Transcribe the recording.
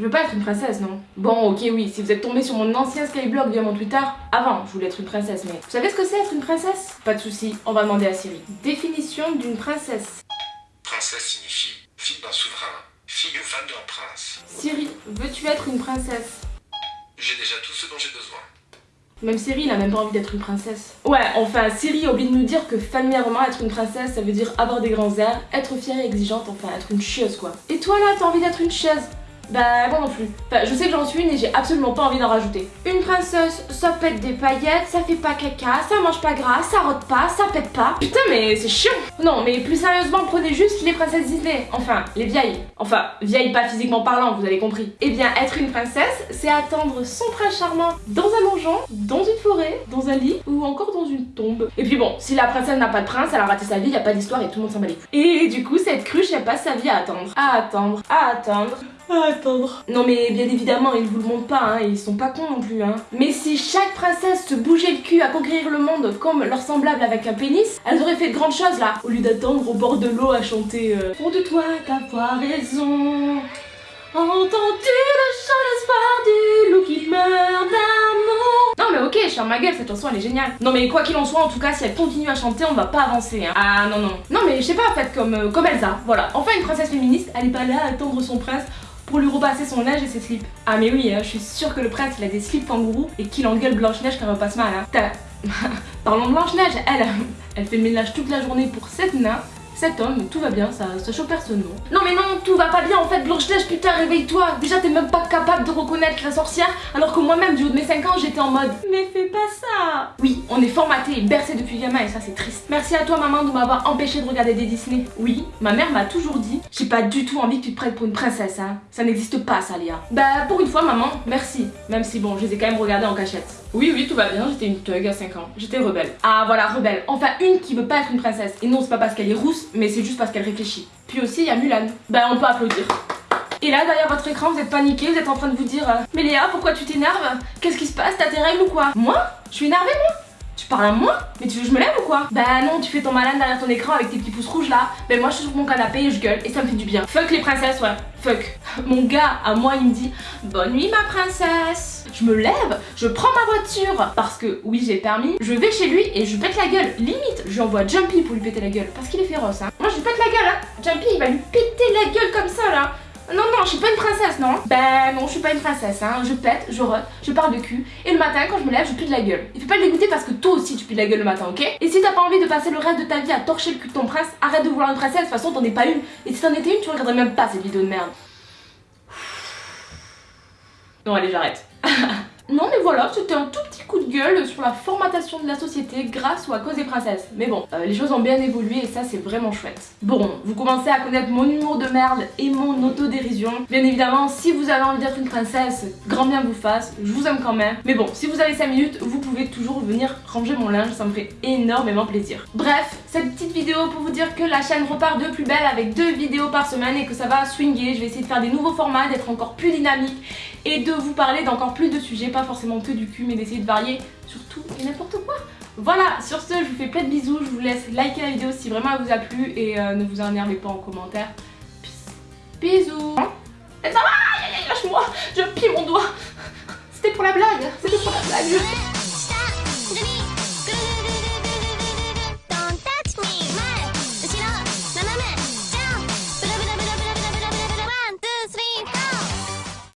Je veux pas être une princesse, non Bon, ok, oui, si vous êtes tombé sur mon ancien Skyblog via mon Twitter, avant, je voulais être une princesse, mais vous savez ce que c'est être une princesse? Pas de souci, on va demander à Siri. Définition d'une princesse. Princesse signifie fille d'un souverain, fille ou femme d'un prince. Siri, veux-tu être une princesse? J'ai déjà tout ce dont j'ai besoin. Même Siri, il a même pas envie d'être une princesse. Ouais, enfin, Siri oublie de nous dire que familièrement, être une princesse, ça veut dire avoir des grands airs, être fière et exigeante, enfin, être une chieuse, quoi. Et toi, là, t'as envie d'être une chieuse? Bah moi non plus. Enfin, je sais que j'en suis une et j'ai absolument pas envie d'en rajouter. Une princesse, ça pète des paillettes, ça fait pas caca, ça mange pas gras, ça rote pas, ça pète pas. Putain mais c'est chiant Non mais plus sérieusement, prenez juste les princesses Disney. Enfin, les vieilles. Enfin, vieilles pas physiquement parlant, vous avez compris. Eh bien, être une princesse, c'est attendre son prince charmant dans un donjon, dans une forêt, dans un lit ou encore dans une tombe. Et puis bon, si la princesse n'a pas de prince, elle a raté sa vie, y a pas d'histoire et tout le monde s'en bat les. Et du coup, cette cruche, elle passe sa vie à attendre. À attendre, à attendre attendre. Non mais bien évidemment, ils vous le montrent pas, hein, ils sont pas cons non plus. Hein. Mais si chaque princesse se bougeait le cul à conquérir le monde comme leur semblable avec un pénis, elles auraient fait de grandes choses là, au lieu d'attendre au bord de l'eau à chanter euh, de toi d'avoir raison. Entends-tu le chant d'espoir du loup qui meurt d'amour? Non mais ok, je ferme ma gueule, cette chanson elle est géniale. Non mais quoi qu'il en soit, en tout cas, si elle continue à chanter, on va pas avancer. Hein. Ah non non. Non mais je sais pas, en fait, comme, euh, comme Elsa, voilà. Enfin une princesse féministe, elle est pas là à attendre son prince pour lui repasser son linge et ses slips. Ah mais oui, hein, je suis sûre que le prince il a des slips kangourous et qu'il engueule Blanche-Neige quand elle repasse mal. Hein. Parlons de Blanche-Neige, elle, elle fait le ménage toute la journée pour cette nain cet homme, tout va bien, ça, ça choque personne, non Non mais non, tout va pas bien en fait, Blanche-Neige, putain, réveille-toi Déjà, t'es même pas capable de reconnaître la sorcière, alors que moi-même, du haut de mes 5 ans, j'étais en mode Mais fais pas ça Oui, on est formaté et bercé depuis gamin, et ça, c'est triste. Merci à toi, maman, de m'avoir empêché de regarder des Disney. Oui, ma mère m'a toujours dit J'ai pas du tout envie que tu te prennes pour une princesse, hein. Ça n'existe pas, ça, Léa. Bah, pour une fois, maman, merci. Même si, bon, je les ai quand même regardés en cachette. Oui, oui, tout va bien, j'étais une thug à 5 ans. J'étais rebelle. Ah, voilà, rebelle. Enfin, une qui veut pas être une princesse. Et non, c'est pas parce qu'elle est rousse, mais c'est juste parce qu'elle réfléchit. Puis aussi, il y a Mulan. Bah, on peut applaudir. Et là, derrière votre écran, vous êtes paniqué, vous êtes en train de vous dire euh, Mais Léa, pourquoi tu t'énerves? Qu'est-ce qui se passe? T'as tes règles ou quoi? Moi? Je suis énervée, moi? Tu parles à moi Mais tu veux que je me lève ou quoi Bah non, tu fais ton malin derrière ton écran avec tes petits pouces rouges là. Ben moi je suis sur mon canapé et je gueule et ça me fait du bien. Fuck les princesses, ouais. Fuck. Mon gars, à moi, il me dit Bonne nuit ma princesse. Je me lève, je prends ma voiture parce que oui, j'ai permis. Je vais chez lui et je pète la gueule. Limite, je envoie Jumpy pour lui péter la gueule parce qu'il est féroce. Hein. Moi, je lui pète la gueule. Hein. Jumpy, il va lui péter la gueule comme ça là. Non, non, je suis pas une princesse, non Ben non, je suis pas une princesse, hein. Je pète, je rote, je parle de cul. Et le matin, quand je me lève, je pue de la gueule. Il faut pas le dégoûter parce que toi aussi tu pues de la gueule le matin, ok? Et si t'as pas envie de passer le reste de ta vie à torcher le cul de ton prince, arrête de vouloir une princesse, de toute façon t'en es pas une. Et si t'en étais une, tu regarderais même pas cette vidéo de merde. Non, allez, j'arrête. Non mais voilà, c'était un tout petit coup de gueule sur la formatation de la société grâce ou à cause des princesses. Mais bon, euh, les choses ont bien évolué et ça c'est vraiment chouette. Bon, vous commencez à connaître mon humour de merde et mon autodérision. Bien évidemment, si vous avez envie d'être une princesse, grand bien vous fasse, je vous aime quand même. Mais bon, si vous avez 5 minutes, vous pouvez toujours venir ranger mon linge, ça me ferait énormément plaisir. Bref, cette petite vidéo pour vous dire que la chaîne repart de plus belle avec deux vidéos par semaine et que ça va swinguer. Je vais essayer de faire des nouveaux formats, d'être encore plus dynamique et de vous parler d'encore plus de sujets, pas forcément que du cul, mais d'essayer de varier sur tout et n'importe quoi. Voilà, sur ce, je vous fais plein de bisous, je vous laisse liker la vidéo si vraiment elle vous a plu et euh, ne vous énervez pas en commentaire. Bisous Et ça va Lâche-moi Je pille mon doigt C'était pour la blague C'était pour la blague